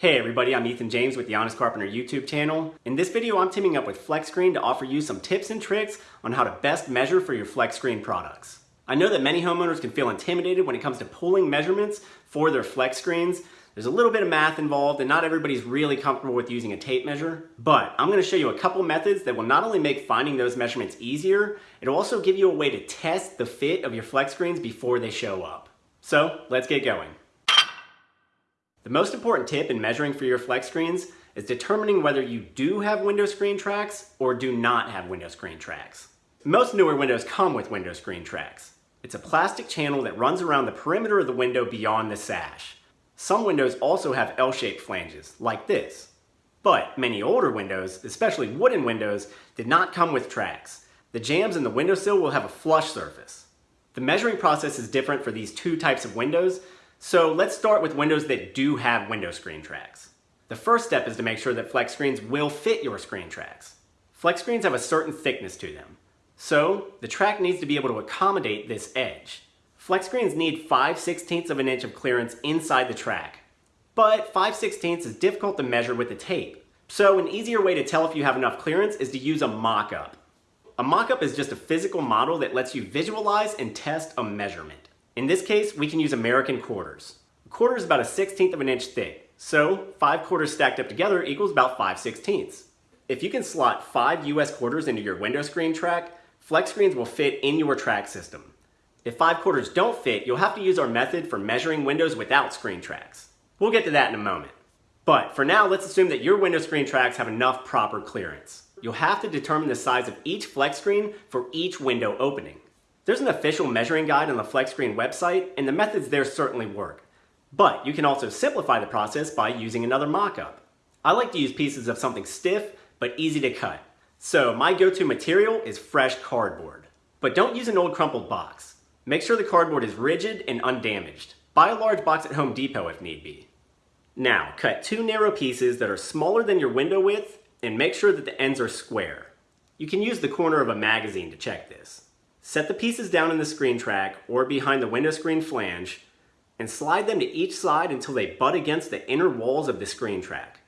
Hey everybody, I'm Ethan James with the Honest Carpenter YouTube channel. In this video, I'm teaming up with Flex Screen to offer you some tips and tricks on how to best measure for your Flex Screen products. I know that many homeowners can feel intimidated when it comes to pulling measurements for their Flex Screens. There's a little bit of math involved and not everybody's really comfortable with using a tape measure, but I'm gonna show you a couple methods that will not only make finding those measurements easier, it'll also give you a way to test the fit of your Flex Screens before they show up. So let's get going. The most important tip in measuring for your flex screens is determining whether you do have window screen tracks or do not have window screen tracks. Most newer windows come with window screen tracks. It's a plastic channel that runs around the perimeter of the window beyond the sash. Some windows also have L-shaped flanges, like this. But many older windows, especially wooden windows, did not come with tracks. The jambs in the windowsill will have a flush surface. The measuring process is different for these two types of windows, so let's start with windows that do have window screen tracks. The first step is to make sure that flex screens will fit your screen tracks. Flex screens have a certain thickness to them. So the track needs to be able to accommodate this edge. Flex screens need 5 16ths of an inch of clearance inside the track. But 5 16ths is difficult to measure with the tape. So an easier way to tell if you have enough clearance is to use a mock-up. A mock-up is just a physical model that lets you visualize and test a measurement. In this case, we can use American quarters. A quarter is about a 16th of an inch thick, so 5 quarters stacked up together equals about 5 16ths. If you can slot 5 US quarters into your window screen track, flex screens will fit in your track system. If 5 quarters don't fit, you'll have to use our method for measuring windows without screen tracks. We'll get to that in a moment. But for now, let's assume that your window screen tracks have enough proper clearance. You'll have to determine the size of each flex screen for each window opening. There's an official measuring guide on the FlexScreen website, and the methods there certainly work. But you can also simplify the process by using another mock-up. I like to use pieces of something stiff, but easy to cut. So my go-to material is fresh cardboard. But don't use an old crumpled box. Make sure the cardboard is rigid and undamaged. Buy a large box at Home Depot if need be. Now, cut two narrow pieces that are smaller than your window width and make sure that the ends are square. You can use the corner of a magazine to check this. Set the pieces down in the screen track or behind the window screen flange and slide them to each side until they butt against the inner walls of the screen track.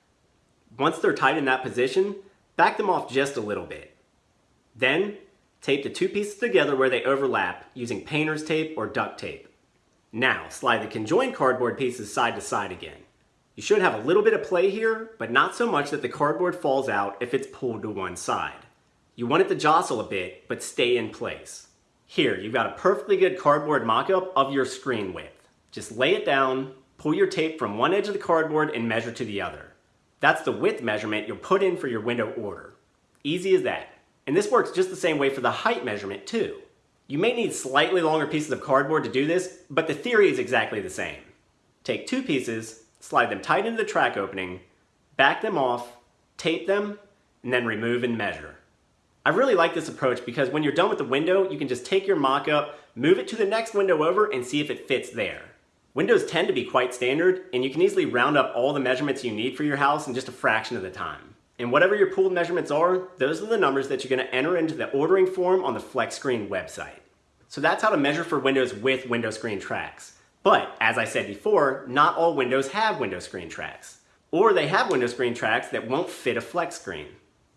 Once they're tight in that position, back them off just a little bit. Then, tape the two pieces together where they overlap using painter's tape or duct tape. Now, slide the conjoined cardboard pieces side to side again. You should have a little bit of play here, but not so much that the cardboard falls out if it's pulled to one side. You want it to jostle a bit, but stay in place. Here, you've got a perfectly good cardboard mock-up of your screen width. Just lay it down, pull your tape from one edge of the cardboard and measure to the other. That's the width measurement you'll put in for your window order. Easy as that. And this works just the same way for the height measurement too. You may need slightly longer pieces of cardboard to do this, but the theory is exactly the same. Take two pieces, slide them tight into the track opening, back them off, tape them, and then remove and measure. I really like this approach because when you're done with the window, you can just take your mock-up, move it to the next window over, and see if it fits there. Windows tend to be quite standard, and you can easily round up all the measurements you need for your house in just a fraction of the time. And whatever your pooled measurements are, those are the numbers that you're going to enter into the ordering form on the FlexScreen website. So that's how to measure for windows with window screen tracks. But, as I said before, not all windows have window screen tracks. Or they have window screen tracks that won't fit a flex screen.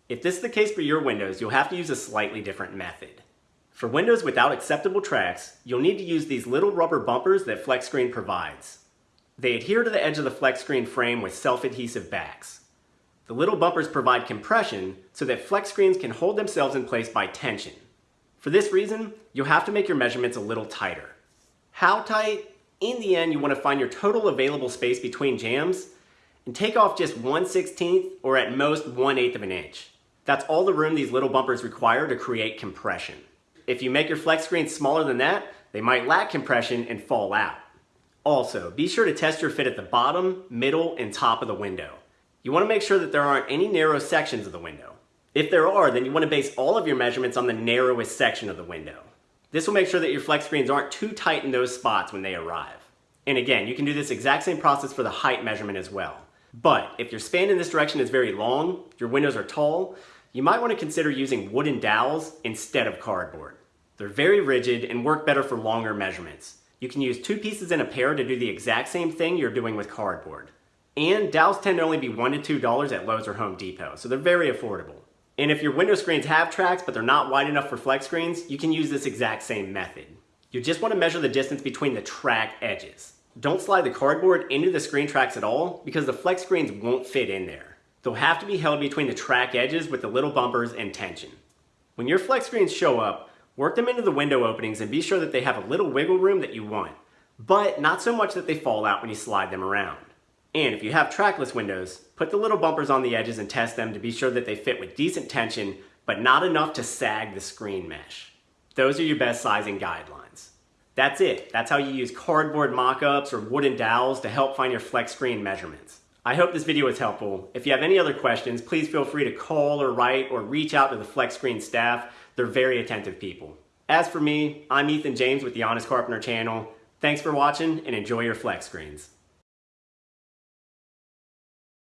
If this is the case for your windows, you'll have to use a slightly different method. For windows without acceptable tracks, you'll need to use these little rubber bumpers that FlexScreen provides. They adhere to the edge of the FlexScreen frame with self-adhesive backs. The little bumpers provide compression so that flex screens can hold themselves in place by tension. For this reason, you'll have to make your measurements a little tighter. How tight? In the end, you want to find your total available space between jambs and take off just 1 16th or at most 1 8th of an inch. That's all the room these little bumpers require to create compression. If you make your flex screens smaller than that, they might lack compression and fall out. Also, be sure to test your fit at the bottom, middle, and top of the window. You want to make sure that there aren't any narrow sections of the window. If there are, then you want to base all of your measurements on the narrowest section of the window. This will make sure that your flex screens aren't too tight in those spots when they arrive. And again, you can do this exact same process for the height measurement as well. But if your span in this direction is very long, your windows are tall, you might want to consider using wooden dowels instead of cardboard. They're very rigid and work better for longer measurements. You can use two pieces in a pair to do the exact same thing you're doing with cardboard. And dowels tend to only be $1 to $2 at Lowe's or Home Depot, so they're very affordable. And if your window screens have tracks but they're not wide enough for flex screens, you can use this exact same method. You just want to measure the distance between the track edges. Don't slide the cardboard into the screen tracks at all because the flex screens won't fit in there. They'll have to be held between the track edges with the little bumpers and tension. When your flex screens show up, work them into the window openings and be sure that they have a little wiggle room that you want, but not so much that they fall out when you slide them around. And if you have trackless windows, put the little bumpers on the edges and test them to be sure that they fit with decent tension, but not enough to sag the screen mesh. Those are your best sizing guidelines. That's it. That's how you use cardboard mock-ups or wooden dowels to help find your flex screen measurements. I hope this video was helpful. If you have any other questions, please feel free to call or write or reach out to the Flex Screen staff. They're very attentive people. As for me, I'm Ethan James with the Honest Carpenter channel. Thanks for watching and enjoy your flex screens.